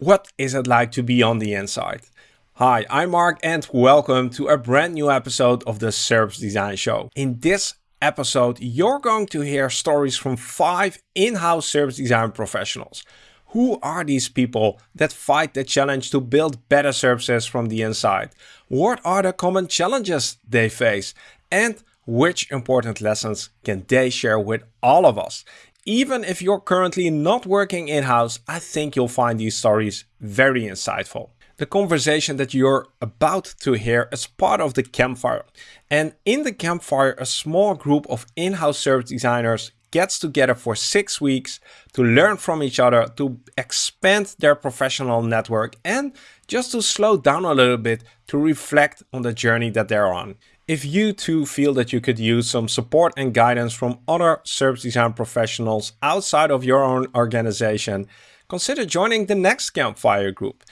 What is it like to be on the inside? Hi, I'm Mark and welcome to a brand new episode of the Service Design Show. In this episode, you're going to hear stories from five in-house service design professionals. Who are these people that fight the challenge to build better services from the inside? What are the common challenges they face? And which important lessons can they share with all of us? Even if you're currently not working in-house, I think you'll find these stories very insightful. The conversation that you're about to hear is part of the Campfire. And in the Campfire, a small group of in-house service designers gets together for six weeks to learn from each other, to expand their professional network, and just to slow down a little bit to reflect on the journey that they're on. If you too feel that you could use some support and guidance from other service design professionals outside of your own organization, consider joining the next Campfire group.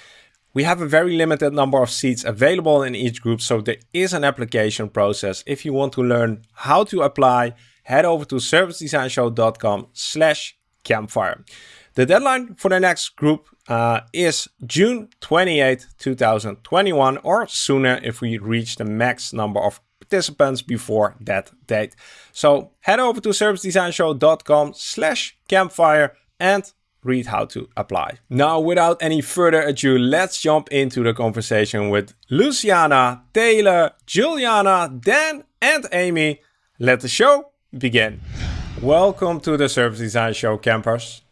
We have a very limited number of seats available in each group, so there is an application process. If you want to learn how to apply, head over to servicedesignshow.com slash campfire. The deadline for the next group uh, is June 28, 2021, or sooner if we reach the max number of participants before that date. So head over to servicedesignshow.com slash campfire and read how to apply. Now, without any further ado, let's jump into the conversation with Luciana, Taylor, Juliana, Dan, and Amy. Let the show begin. Welcome to the Service Design Show campers.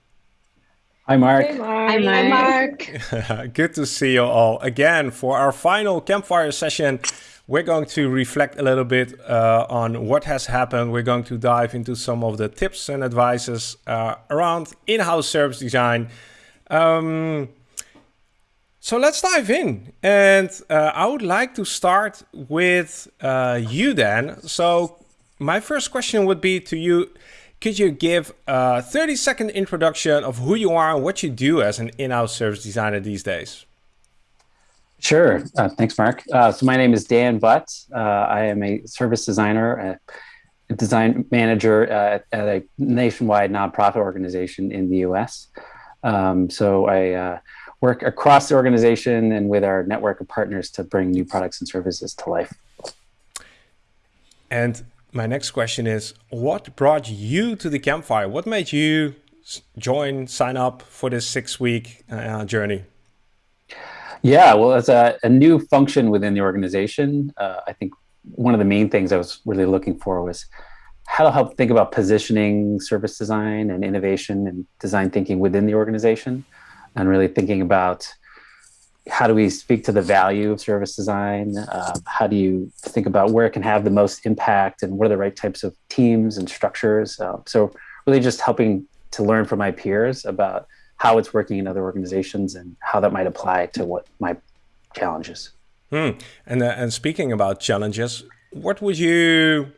Hi, Mark. Hey, Mark. Hi, Mark. Good to see you all again for our final campfire session we're going to reflect a little bit uh, on what has happened. We're going to dive into some of the tips and advices uh, around in-house service design. Um, so let's dive in. And uh, I would like to start with uh, you, Dan. So my first question would be to you. Could you give a 30 second introduction of who you are and what you do as an in-house service designer these days? Sure. Uh, thanks, Mark. Uh, so my name is Dan Butt. Uh, I am a service designer, a design manager at, at, a nationwide nonprofit organization in the U.S. Um, so I uh, work across the organization and with our network of partners to bring new products and services to life. And my next question is, what brought you to the campfire? What made you join, sign up for this six-week uh, journey? Yeah, well, as a, a new function within the organization, uh, I think one of the main things I was really looking for was how to help think about positioning service design and innovation and design thinking within the organization, and really thinking about how do we speak to the value of service design? Uh, how do you think about where it can have the most impact and what are the right types of teams and structures? Uh, so really just helping to learn from my peers about how it's working in other organizations and how that might apply to what my challenges. Hmm. And uh, and speaking about challenges, what would you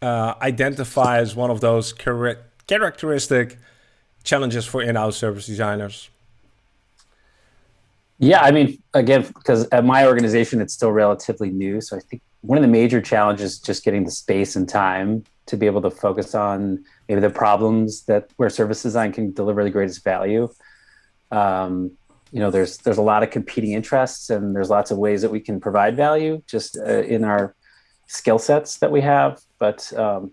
uh, identify as one of those characteristic challenges for in-house service designers? Yeah, I mean, again, because at my organization, it's still relatively new. So I think one of the major challenges is just getting the space and time to be able to focus on maybe the problems that where service design can deliver the greatest value. Um, you know, there's there's a lot of competing interests, and there's lots of ways that we can provide value just uh, in our skill sets that we have. But um,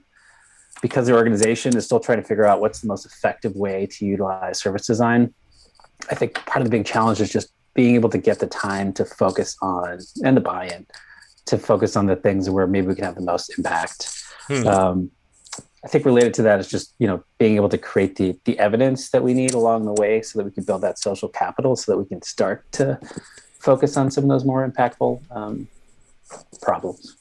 because the organization is still trying to figure out what's the most effective way to utilize service design, I think part of the big challenge is just being able to get the time to focus on and the buy-in to focus on the things where maybe we can have the most impact. Hmm. Um, I think related to that is just you know being able to create the the evidence that we need along the way, so that we can build that social capital, so that we can start to focus on some of those more impactful um, problems.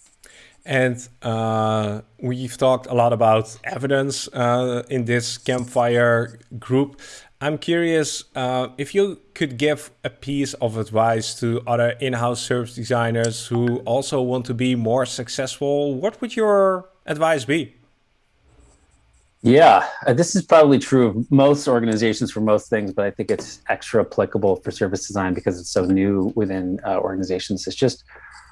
And uh, we've talked a lot about evidence uh, in this campfire group. I'm curious uh, if you could give a piece of advice to other in-house service designers who also want to be more successful. What would your advice be? Yeah, uh, this is probably true of most organizations for most things, but I think it's extra applicable for service design because it's so new within uh, organizations. It's just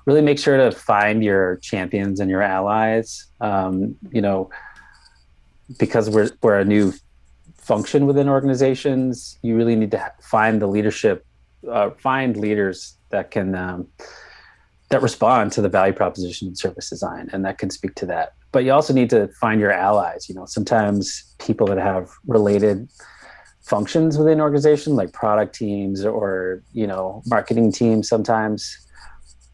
really make sure to find your champions and your allies. Um, you know, because we're we're a new function within organizations, you really need to find the leadership uh, find leaders that can um, that respond to the value proposition in service design and that can speak to that. But you also need to find your allies. You know, sometimes people that have related functions within an organization, like product teams or you know marketing teams, sometimes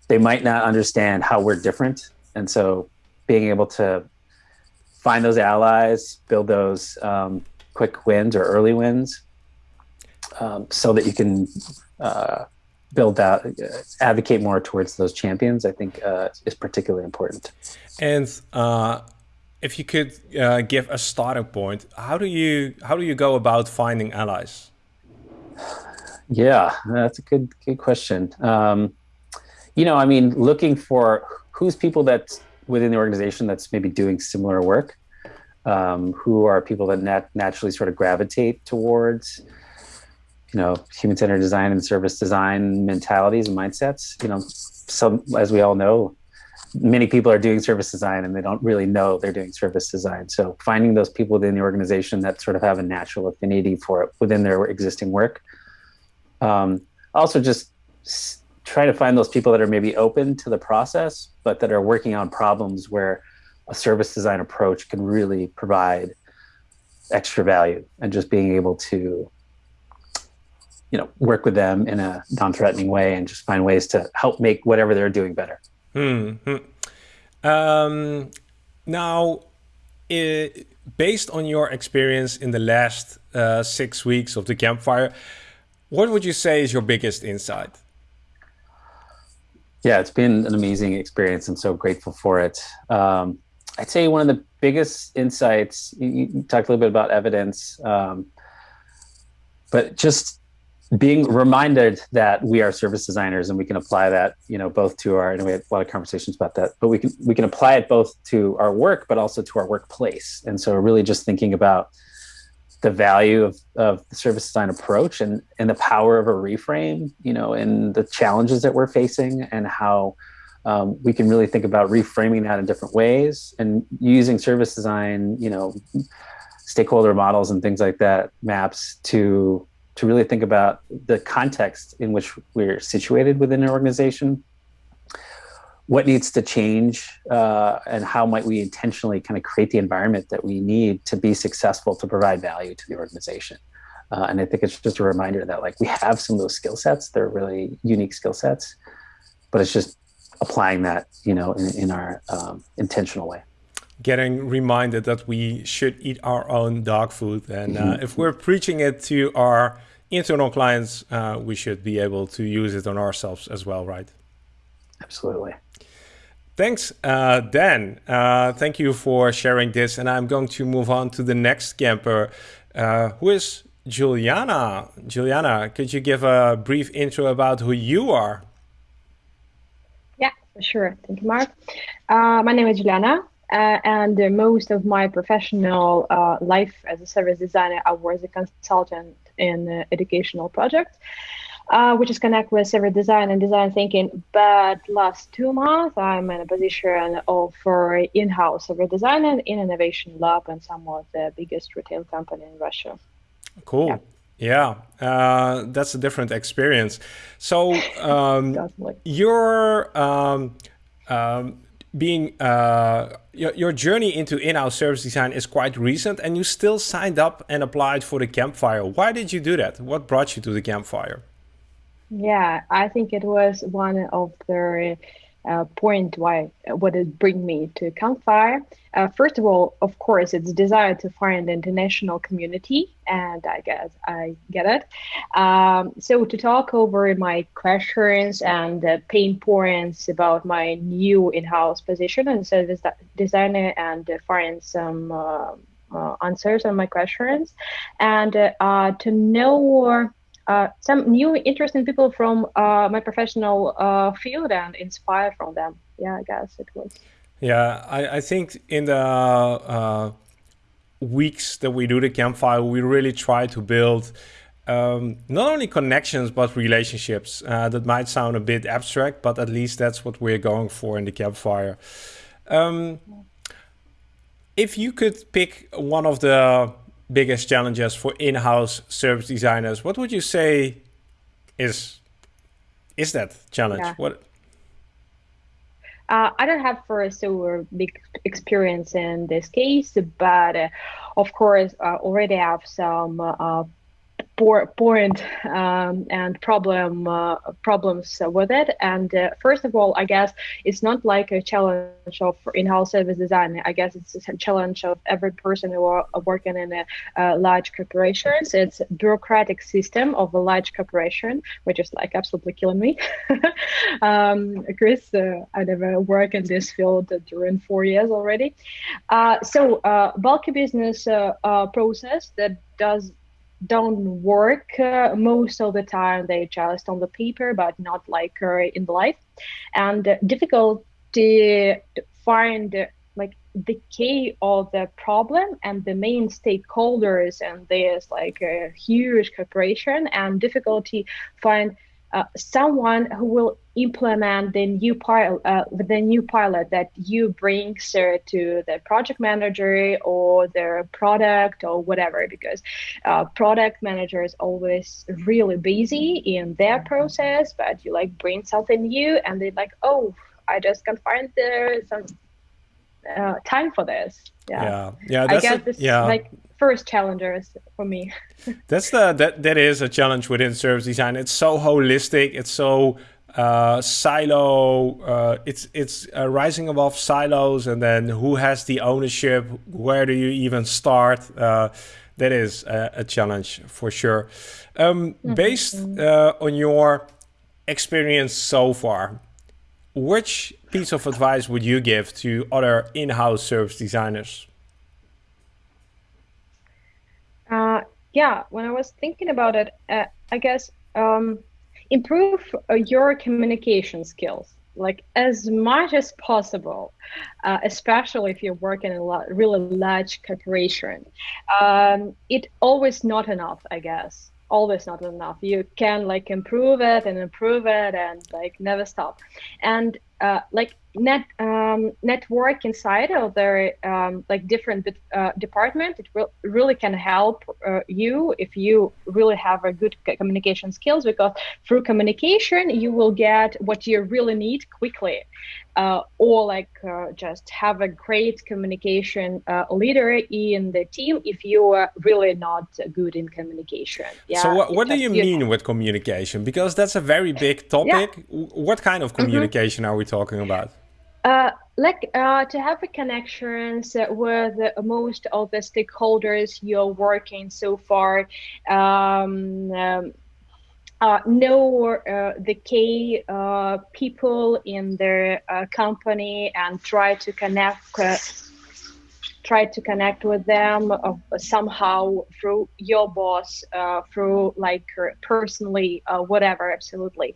they might not understand how we're different, and so being able to find those allies, build those um, quick wins or early wins, um, so that you can uh, build out, uh, advocate more towards those champions. I think uh, is particularly important. And uh, if you could uh, give a starting point, how do you how do you go about finding allies? Yeah, that's a good good question. Um, you know, I mean, looking for who's people that within the organization that's maybe doing similar work, um, who are people that nat- naturally sort of gravitate towards, you know, human-centered design and service design mentalities and mindsets. You know, some as we all know, many people are doing service design and they don't really know they're doing service design. So finding those people within the organization that sort of have a natural affinity for it within their existing work. Um, also, just try to find those people that are maybe open to the process, but that are working on problems where a service design approach can really provide extra value and just being able to you know work with them in a non-threatening way and just find ways to help make whatever they're doing better hmm. um, now it, based on your experience in the last uh, six weeks of the campfire what would you say is your biggest insight yeah, it's been an amazing experience. I'm so grateful for it. Um, I'd say one of the biggest insights, you, you talked a little bit about evidence, um, but just being reminded that we are service designers and we can apply that, you know, both to our, and we had a lot of conversations about that, but we can, we can apply it both to our work, but also to our workplace. And so really just thinking about the value of, of the service design approach and, and the power of a reframe, you know, and the challenges that we're facing and how um, we can really think about reframing that in different ways and using service design, you know, stakeholder models and things like that, maps to to really think about the context in which we're situated within an organization. What needs to change uh, and how might we intentionally kind of create the environment that we need to be successful to provide value to the organization? Uh, and i think it's just a reminder that like we have some of those skill sets. They're really unique skill sets but it's just applying that you know in, in our um, intentional way. Getting reminded that we should eat our own dog food. And uh, mm-hmm. if we're preaching it to our internal clients uh, we should be able to use it on ourselves as well right absolutely Thanks, uh, Dan. Uh, thank you for sharing this. And I'm going to move on to the next camper, uh, who is Juliana. Juliana, could you give a brief intro about who you are? Yeah, for sure. Thank you, Mark. Uh, my name is Juliana. Uh, and most of my professional uh, life as a service designer, I was a consultant in educational projects uh, which is connect with service design and design thinking. But last two months, I'm in a position of for in-house service design and in innovation lab and some of the biggest retail company in Russia. Cool. Yeah. Yeah, uh, that's a different experience. So um, you're um, um, being uh, your, your journey into in-house service design is quite recent, and you still signed up and applied for the campfire. Why did you do that? What brought you to the campfire? Yeah, I think it was one of the uh, point why what it bring me to Campfire. Uh, first of all, of course, it's desire to find the international community, and I guess I get it. Um, so to talk over my questions and uh, pain points about my new in-house position and service designer, and find some uh, uh, answers on my questions, and uh, to know uh, some new interesting people from uh, my professional uh, field and inspire from them. Yeah, I guess it was. Yeah, I, I think in the uh, weeks that we do the campfire, we really try to build um, not only connections but relationships. Uh, that might sound a bit abstract, but at least that's what we're going for in the campfire. Um, if you could pick one of the biggest challenges for in-house service designers, what would you say is is that challenge? Yeah. What? Uh, I don't have for so big experience in this case, but uh, of course, I already have some uh, point um, and problem uh, problems with it. And uh, first of all, I guess it's not like a challenge of in-house service design. I guess it's a challenge of every person who are working in a, large corporations. It's a bureaucratic system of a large corporation, which is like absolutely killing me. um, Chris, uh, I never work in this field during four years already. Uh, so uh, bulky business process that does don't work uh, most of the time. They just on the paper, but not like uh, in life, and uh, difficult to find uh, like the key of the problem and the main stakeholders and there's like a huge corporation and difficulty find uh, someone who will implement the new pilot, uh, the new pilot that you bring sir, to the project manager or the product or whatever, because uh, product manager is always really busy in their process, but you like bring something new and they're like, oh, I just can't find the some uh, time for this. Yeah, yeah, yeah. I guess a, this yeah. like first challengers for me. that's the that that is a challenge within service design. It's so holistic. It's so uh, silo. Uh, it's it's uh, rising above silos, and then who has the ownership? Where do you even start? Uh, that is a, a, challenge for sure. Um, mm -hmm. Based uh, on your experience so far, which piece of advice would you give to other in-house service designers? Uh, yeah, when I was thinking about it, uh, I guess um, improve uh, your communication skills like as much as possible, uh, especially if you're working in a really large corporation. Um, it always not enough, I guess. Always not enough. You can like improve it and improve it and like never stop. And uh, like net um, network inside of their um, like different uh, department it will really can help uh, you if you really have a good communication skills because through communication you will get what you really need quickly uh, or like uh, just have a great communication uh, leader in the team if you are really not good in communication yeah so what, what do you mean you with communication because that's a very big topic yeah. what kind of mm-hmm. communication mm -hmm. are we talking about? Uh, like uh, to have a connections with most of the stakeholders you're working so far um, um, uh, know uh, the key uh, people in their uh, company and try to connect try to connect with them uh, somehow through your boss, uh, through like personally, uh, whatever. Absolutely.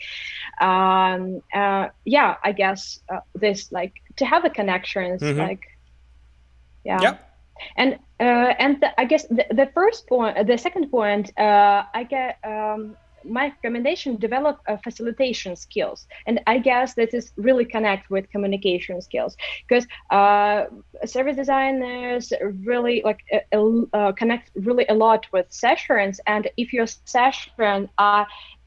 Um, uh, yeah, I guess uh, this like to have a connections, mm-hmm. like yeah. Yep. And uh, and the, I guess the, the first point, the second point, I get. Um, my recommendation develop uh, facilitation skills. And i guess this is really connect with communication skills. Because uh, service designers really like uh, uh, connect really a lot with sessions. And if your session are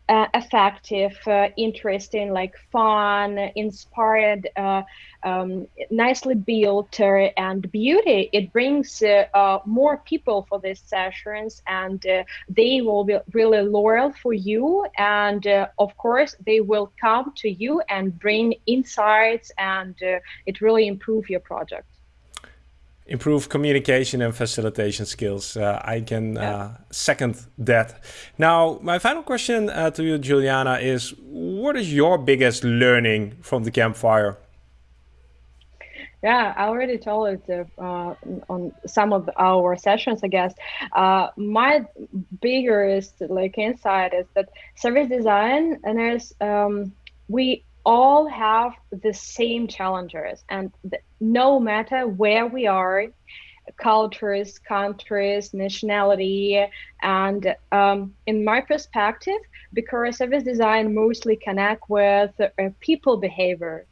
uh, effective, uh, interesting, like fun, inspired, uh, um, nicely built, uh, and beauty. It brings uh, uh, more people for these sessions, and they will be really loyal for you. And of course, they will come to you and bring insights, and it really improve your project improve communication and facilitation skills. Uh, I can yeah. uh, second that. Now, my final question uh, to you, Juliana, is what is your biggest learning from the campfire? Yeah, I already told it uh, on some of our sessions, I guess. Uh, my biggest like insight is that service design and there's um, we all have the same challenges and no matter where we are cultures countries nationality and um, in my perspective because service design mostly connect with uh, people behavior.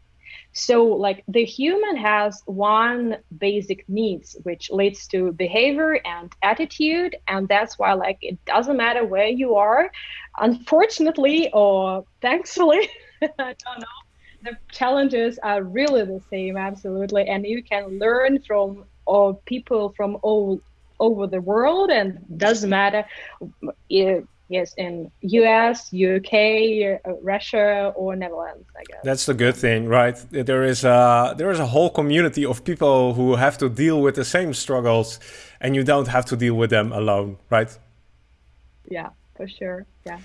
So like the human has one basic needs which leads to behavior and attitude and that's why like it doesn't matter where you are unfortunately or thankfully i don't know the challenges are really the same absolutely. And you can learn from all people from all over the world and doesn't matter if, yes in us uk uh, russia or netherlands i guess. That's the good thing right? There is a there is a whole community of people who have to deal with the same struggles and you don't have to deal with them alone right? Yeah for sure yeah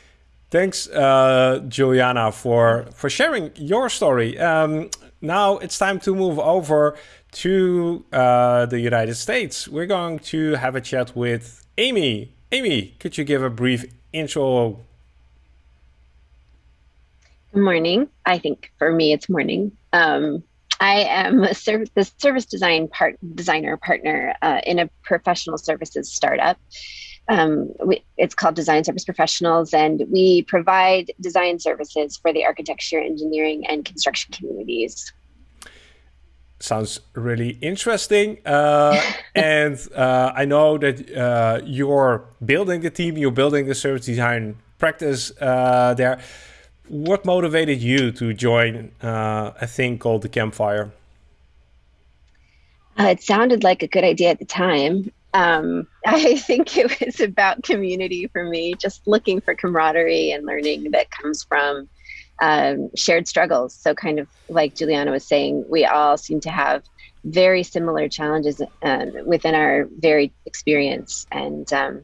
thanks uh, juliana for for sharing your story um, now it's time to move over to uh, the united states we're going to have a chat with amy amy could you give a brief intro. Good morning. I think for me it's morning. Um, I am a the service design part designer partner uh, in a professional services startup. Um, we, it's called Design Service Professionals, and we provide design services for the architecture, engineering, and construction communities. Sounds really interesting. Uh, and uh, I know that uh, you're building the team, you're building the service design practice uh, there. What motivated you to join uh, a thing called the Campfire? Uh, it sounded like a good idea at the time. Um, I think it was about community for me, just looking for camaraderie and learning that comes from um, shared struggles. So, kind of like Juliana was saying, we all seem to have very similar challenges um, within our varied experience. And um,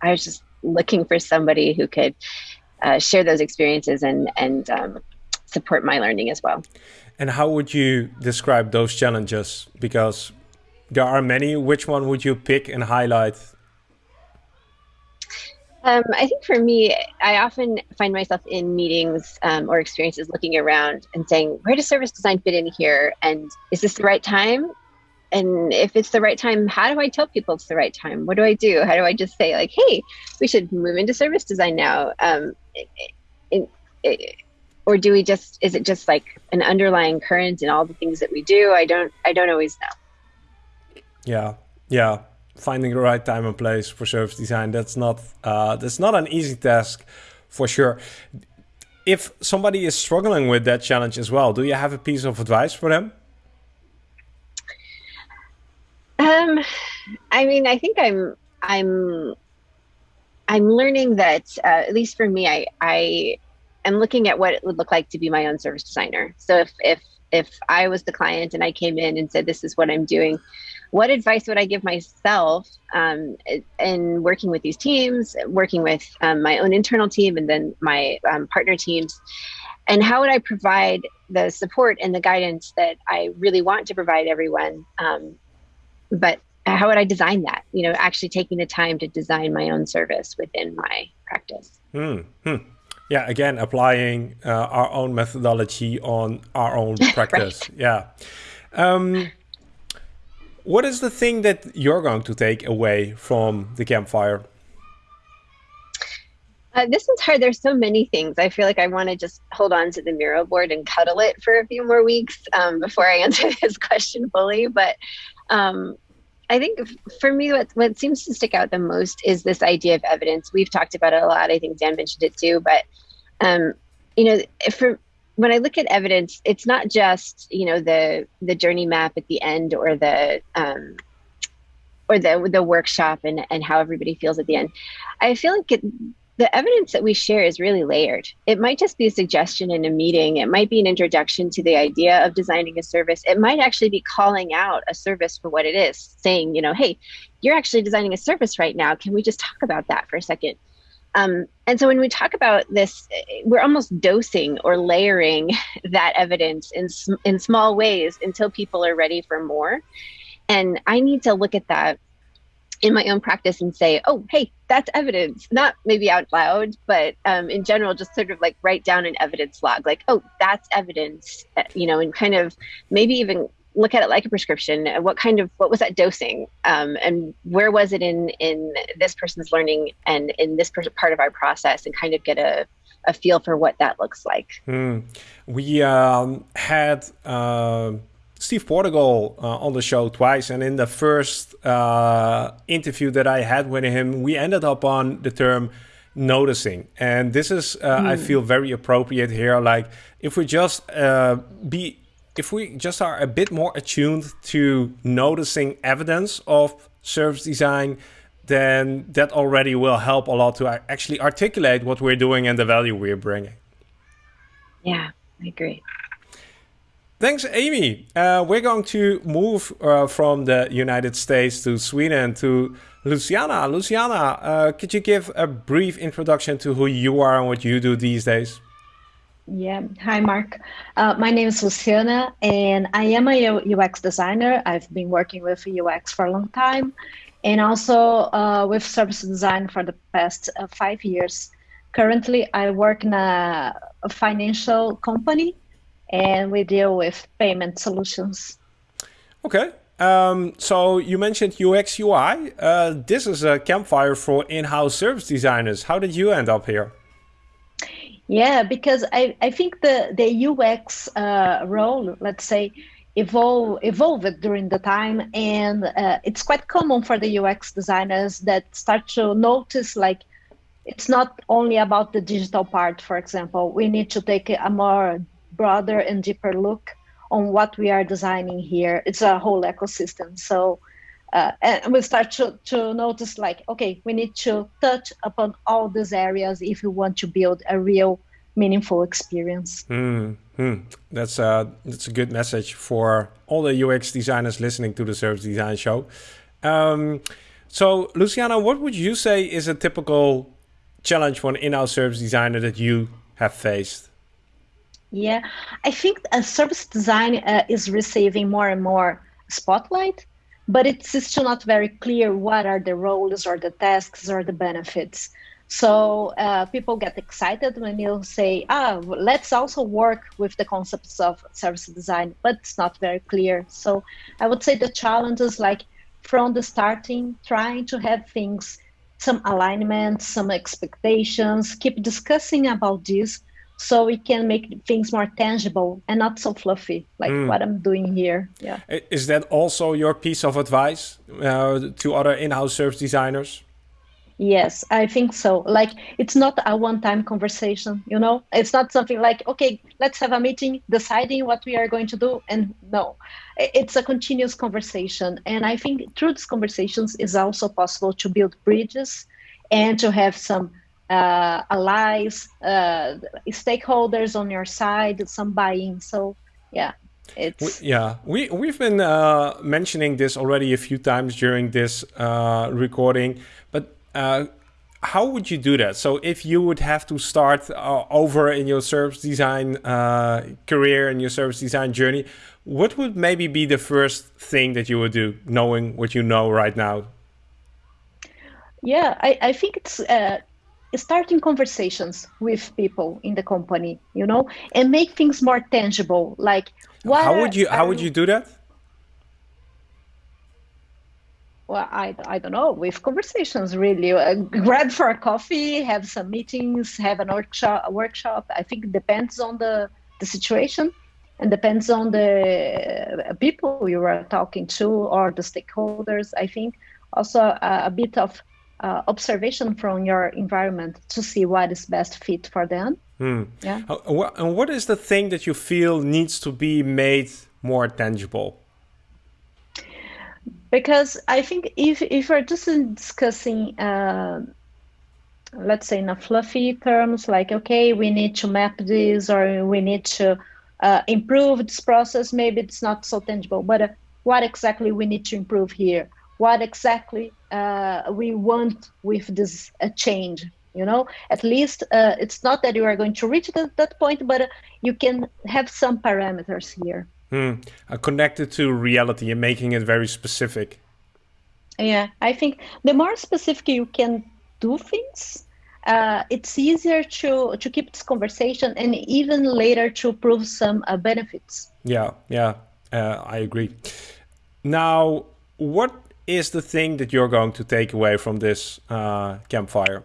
I was just looking for somebody who could uh, share those experiences and and um, support my learning as well. And how would you describe those challenges? Because there are many. Which one would you pick and highlight um, I think for me, I often find myself in meetings um, or experiences looking around and saying, where does service design fit in here? And is this the right time? And if it's the right time, how do I tell people it's the right time? What do I do? How do I just say, like, hey, we should move into service design now? Um, it, it, or do we just, is it just like an underlying current in all the things that we do? I don't, I don't always know. Yeah. Yeah. Finding the right time and place for service design that's not uh, that's not an easy task for sure. If somebody is struggling with that challenge as well do you have a piece of advice for them? Um i mean i think i'm i'm i'm learning that uh, at least for me i i am looking at what it would look like to be my own service designer. So if if if i was the client and i came in and said this is what i'm doing what advice would I give myself um, in working with these teams, working with um, my own internal team and then my um, partner teams? And how would I provide the support and the guidance that I really want to provide everyone? Um, but how would I design that? You know, actually taking the time to design my own service within my practice. Hmm. Yeah, again, applying uh, our own methodology on our own practice. right. Yeah. Um, what is the thing that you're going to take away from the campfire? Uh, this one's hard. There's so many things. I feel like I want to just hold on to the mural board and cuddle it for a few more weeks um, before I answer this question fully. But um, I think for me, what, what seems to stick out the most is this idea of evidence. We've talked about it a lot. I think Dan mentioned it too. But um, you know, for when I look at evidence, it's not just you know the the journey map at the end or the um, or the the workshop and and how everybody feels at the end. I feel like it, the evidence that we share is really layered. It might just be a suggestion in a meeting. It might be an introduction to the idea of designing a service. It might actually be calling out a service for what it is, saying, you know, hey, you're actually designing a service right now. Can we just talk about that for a second? Um, and so when we talk about this, we're almost dosing or layering that evidence in, in small ways until people are ready for more. And I need to look at that in my own practice and say, oh, hey, that's evidence, not maybe out loud, but um, in general, just sort of like write down an evidence log, like, oh, that's evidence, uh, you know, and kind of maybe even look at it like a prescription what kind of what was that dosing um, and where was it in in this person's learning and in this part of our process and kind of get a a feel for what that looks like. Hmm. We um, had uh, Steve Portigal uh, on the show twice, and in the first uh, interview that I had with him, we ended up on the term noticing, and this is mm. I hmm. feel very appropriate here. Like if we just uh, be if we just are a bit more attuned to noticing evidence of service design, then that already will help a lot to actually articulate what we're doing and the value we're bringing. Yeah, I agree. Thanks, Amy. Uh, we're going to move uh, from the United States to Sweden to Luciana. Luciana, uh, could you give a brief introduction to who you are and what you do these days? Yeah. Hi, Mark. Uh, my name is Luciana, and I am a UX designer. I've been working with UX for a long time, and also uh, with service design for the past uh, five years. Currently, I work in a, a, financial company, and we deal with payment solutions. Okay. Um, so you mentioned UX UI. Uh, this is a campfire for in-house service designers. How did you end up here? Yeah, because I, I think the, the UX uh, role, let's say, evolve, evolved during the time. And uh, it's quite common for the UX designers that start to notice like it's not only about the digital part, for example. We need to take a more broader and deeper look on what we are designing here. It's a whole ecosystem. So uh, and we start to, to notice like okay we need to touch upon all these areas if we want to build a real meaningful experience mm -hmm. that's a that's a good message for all the ux designers listening to the service design show um, so luciana what would you say is a typical challenge for an in-house service designer that you have faced yeah i think a service design uh, is receiving more and more spotlight but it's still not very clear what are the roles or the tasks or the benefits. So uh, people get excited when you say, ah, let's also work with the concepts of service design, but it's not very clear. So I would say the challenge is like from the starting, trying to have things, some alignment, some expectations, keep discussing about this so we can make things more tangible and not so fluffy like mm. what i'm doing here. Yeah. Is that also your piece of advice uh, to other in-house service designers? Yes i think so. Like it's not a one-time conversation you know? It's not something like okay let's have a meeting deciding what we are going to do and no. It's a continuous conversation and i think through these conversations is also possible to build bridges and to have some uh, allies, uh, stakeholders on your side, some buy-in. So yeah, it's we, yeah. We we've been uh, mentioning this already a few times during this uh, recording, but. Uh, how would you do that? So if you would have to start uh, over in your service design career and your service design journey, what would maybe be the first thing that you would do, knowing what you know right now? Yeah, I, I think it's uh, starting conversations with people in the company you know and make things more tangible. Like what how would you how would you do that? Well i, I don't know with conversations really. Uh, grab for a coffee have some meetings have an workshop a workshop. I think it depends on the the situation and depends on the uh, people you are talking to or the stakeholders i think. Also a, a bit of uh, observation from your environment to see what is best fit for them. Hmm. Yeah. and what is the thing that you feel needs to be made more tangible? Because I think if if we're just discussing, uh, let's say in a fluffy terms, like okay, we need to map this or we need to uh, improve this process, maybe it's not so tangible. But uh, what exactly we need to improve here? What exactly uh, we want with this uh, change you know? At least uh, it's not that you are going to reach the, that point but uh, you can have some parameters here. Hmm. Uh, connected to reality and making it very specific. Yeah i think the more specific you can do things uh, it's easier to to keep this conversation and even later to prove some benefits. Yeah yeah. I agree. Now what is the thing that you're going to take away from this uh, campfire?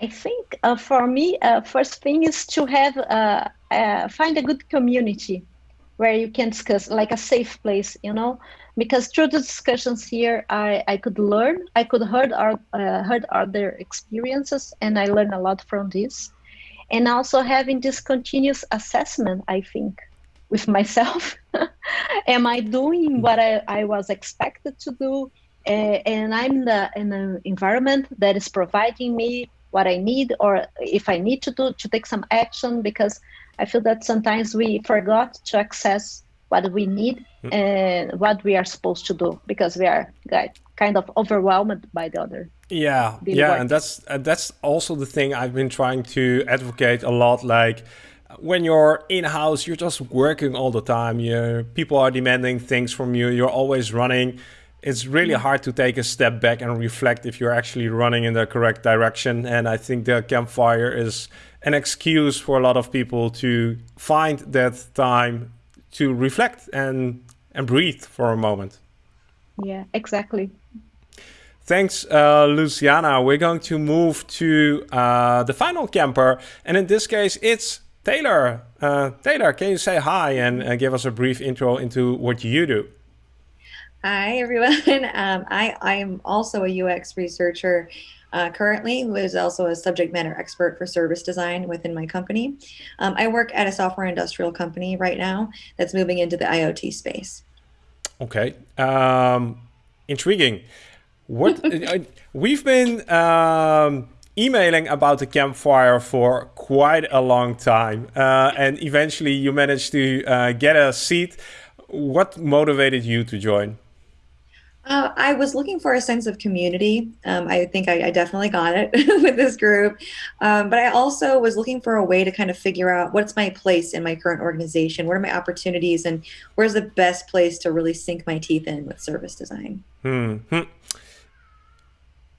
I think uh, for me, uh, first thing is to have uh, uh, find a good community where you can discuss, like a safe place, you know, because through the discussions here, I, I could learn, I could heard our uh, heard other experiences, and I learned a lot from this, and also having this continuous assessment. I think with myself, am I doing what I, I was expected to do? Uh, and I'm the, in an environment that is providing me what I need or if I need to do to take some action because I feel that sometimes we forgot to access what we need mm. and what we are supposed to do because we are kind of overwhelmed by the other. Yeah, yeah, work. and that's uh, that's also the thing I've been trying to advocate a lot. Like when you're in house, you're just working all the time. You people are demanding things from you. You're always running it's really hard to take a step back and reflect if you're actually running in the correct direction. And I think the campfire is an excuse for a lot of people to find that time to reflect and and breathe for a moment. Yeah, exactly. Thanks, uh, Luciana. We're going to move to uh, the final camper, and in this case, it's Taylor. Uh, Taylor, can you say hi and uh, give us a brief intro into what you do? Hi, everyone. Um, I, I am also a UX researcher uh, currently, who is also a subject matter expert for service design within my company. Um, I work at a software industrial company right now that's moving into the IoT space. Okay. Um, intriguing. What uh, we've been um, emailing about the campfire for quite a long time, uh, and eventually you managed to uh, get a seat. What motivated you to join? Uh, I was looking for a sense of community. Um, I think I, I, definitely got it with this group. Um, but I also was looking for a way to kind of figure out what's my place in my current organization? What are my opportunities? And where's the best place to really sink my teeth in with service design? Hmm.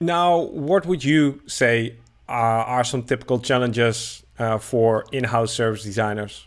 Now, what would you say uh, are some typical challenges uh, for in house service designers?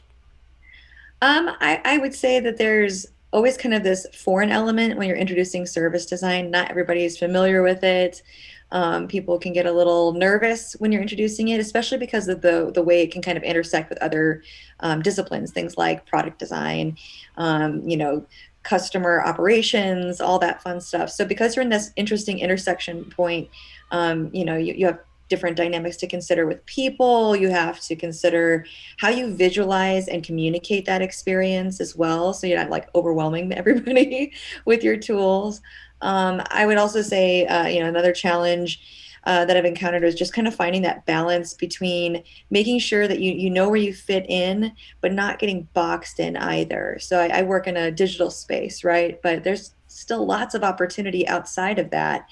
Um, I, I would say that there's always kind of this foreign element when you're introducing service design. Not everybody is familiar with it. Um, people can get a little nervous when you're introducing it, especially because of the the way it can kind of intersect with other um, disciplines, things like product design, um, you know, customer operations, all that fun stuff. So because you're in this interesting intersection point, um, you know, you, you have different dynamics to consider with people. You have to consider how you visualize and communicate that experience as well. So you're not like overwhelming everybody with your tools. Um, I would also say, uh, you know, another challenge uh, that I've encountered is just kind of finding that balance between making sure that you, you know where you fit in, but not getting boxed in either. So I, I work in a digital space, right? But there's still lots of opportunity outside of that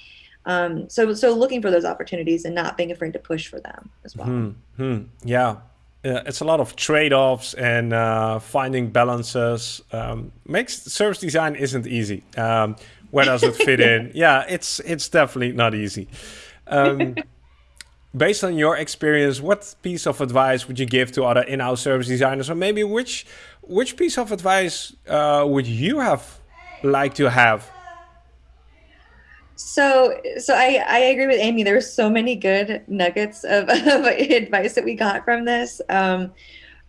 um, so so looking for those opportunities and not being afraid to push for them as well. Hmm. hmm Yeah. It's a lot of trade-offs and uh, finding balances. Um, makes service design isn't easy. Um, where does it fit in? Yeah, it's it's definitely not easy. Um, based on your experience, what piece of advice would you give to other in-house service designers, or maybe which which piece of advice uh, would you have liked to have so, so I, I agree with Amy. There were so many good nuggets of, of advice that we got from this. Um,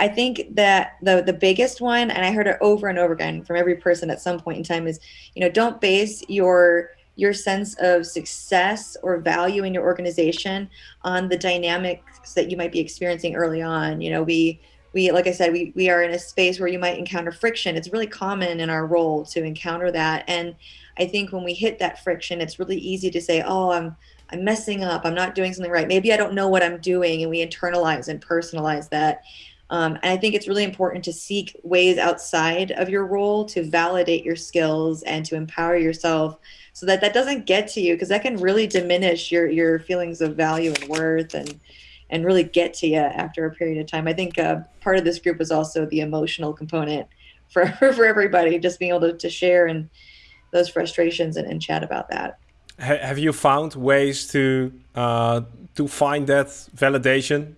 I think that the the biggest one, and I heard it over and over again from every person at some point in time, is you know don't base your your sense of success or value in your organization on the dynamics that you might be experiencing early on. You know, we we like I said, we we are in a space where you might encounter friction. It's really common in our role to encounter that, and I think when we hit that friction, it's really easy to say, "Oh, I'm I'm messing up. I'm not doing something right. Maybe I don't know what I'm doing," and we internalize and personalize that. Um, and I think it's really important to seek ways outside of your role to validate your skills and to empower yourself, so that that doesn't get to you because that can really diminish your your feelings of value and worth and and really get to you after a period of time. I think uh, part of this group is also the emotional component for for everybody, just being able to, to share and those frustrations and, and chat about that. Have you found ways to uh, to find that validation?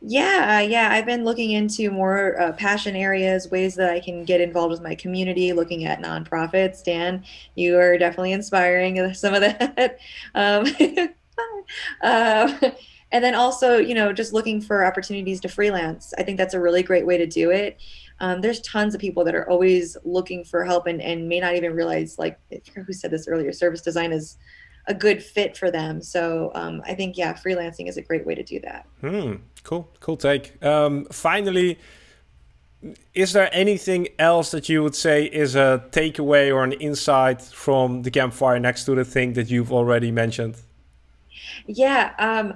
Yeah, yeah. I've been looking into more uh, passion areas, ways that I can get involved with my community, looking at nonprofits. Dan, you are definitely inspiring some of that. Um, uh, and then also you know just looking for opportunities to freelance i think that's a really great way to do it um, there's tons of people that are always looking for help and, and may not even realize like who said this earlier service design is a good fit for them so um, i think yeah freelancing is a great way to do that hmm cool cool take um, finally is there anything else that you would say is a takeaway or an insight from the campfire next to the thing that you've already mentioned yeah um,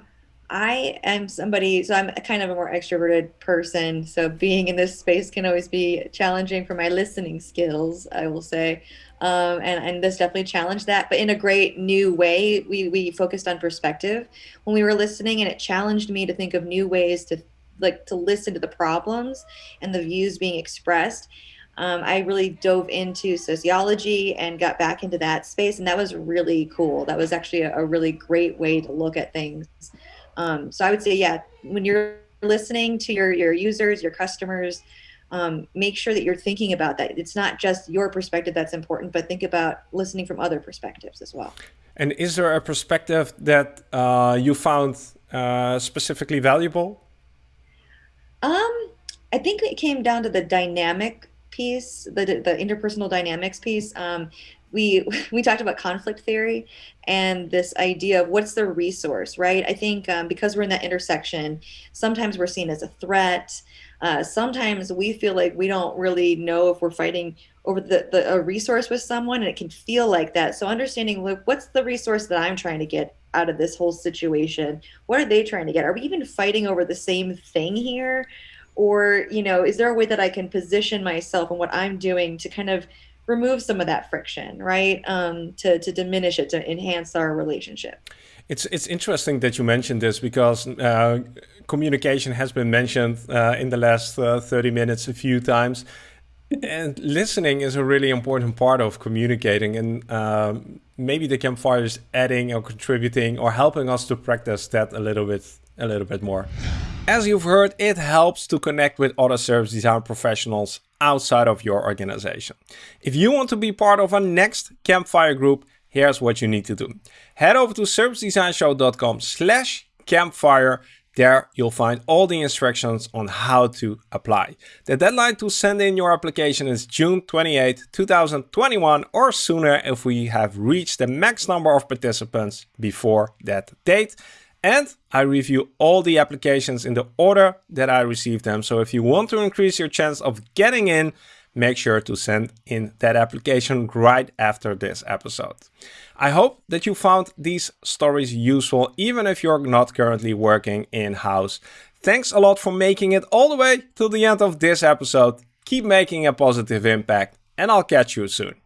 I am somebody, so I'm kind of a more extroverted person. So being in this space can always be challenging for my listening skills, I will say. Um, and, and this definitely challenged that, but in a great new way. We, we focused on perspective when we were listening, and it challenged me to think of new ways to like to listen to the problems and the views being expressed. Um, I really dove into sociology and got back into that space, and that was really cool. That was actually a, a really great way to look at things. Um, so I would say, yeah, when you're listening to your your users, your customers, um, make sure that you're thinking about that. It's not just your perspective that's important, but think about listening from other perspectives as well. And is there a perspective that uh, you found uh, specifically valuable? Um, I think it came down to the dynamic piece, the the interpersonal dynamics piece. Um, we we talked about conflict theory and this idea of what's the resource right i think um, because we're in that intersection sometimes we're seen as a threat uh, sometimes we feel like we don't really know if we're fighting over the, the a resource with someone and it can feel like that so understanding like, what's the resource that i'm trying to get out of this whole situation what are they trying to get are we even fighting over the same thing here or you know is there a way that i can position myself and what i'm doing to kind of remove some of that friction, right? Um, to, to diminish it, to enhance our relationship. It's, it's interesting that you mentioned this because uh, communication has been mentioned uh, in the last uh, 30 minutes a few times. And listening is a really important part of communicating. And um, maybe the campfire is adding or contributing or helping us to practice that a little bit, a little bit more. As you've heard, it helps to connect with other service design professionals outside of your organization. If you want to be part of our next campfire group, here's what you need to do. Head over to servicedesignshow.com slash campfire. There you'll find all the instructions on how to apply. The deadline to send in your application is June 28, 2021 or sooner if we have reached the max number of participants before that date. And I review all the applications in the order that I received them. So if you want to increase your chance of getting in, make sure to send in that application right after this episode. I hope that you found these stories useful, even if you're not currently working in-house. Thanks a lot for making it all the way to the end of this episode. Keep making a positive impact and I'll catch you soon.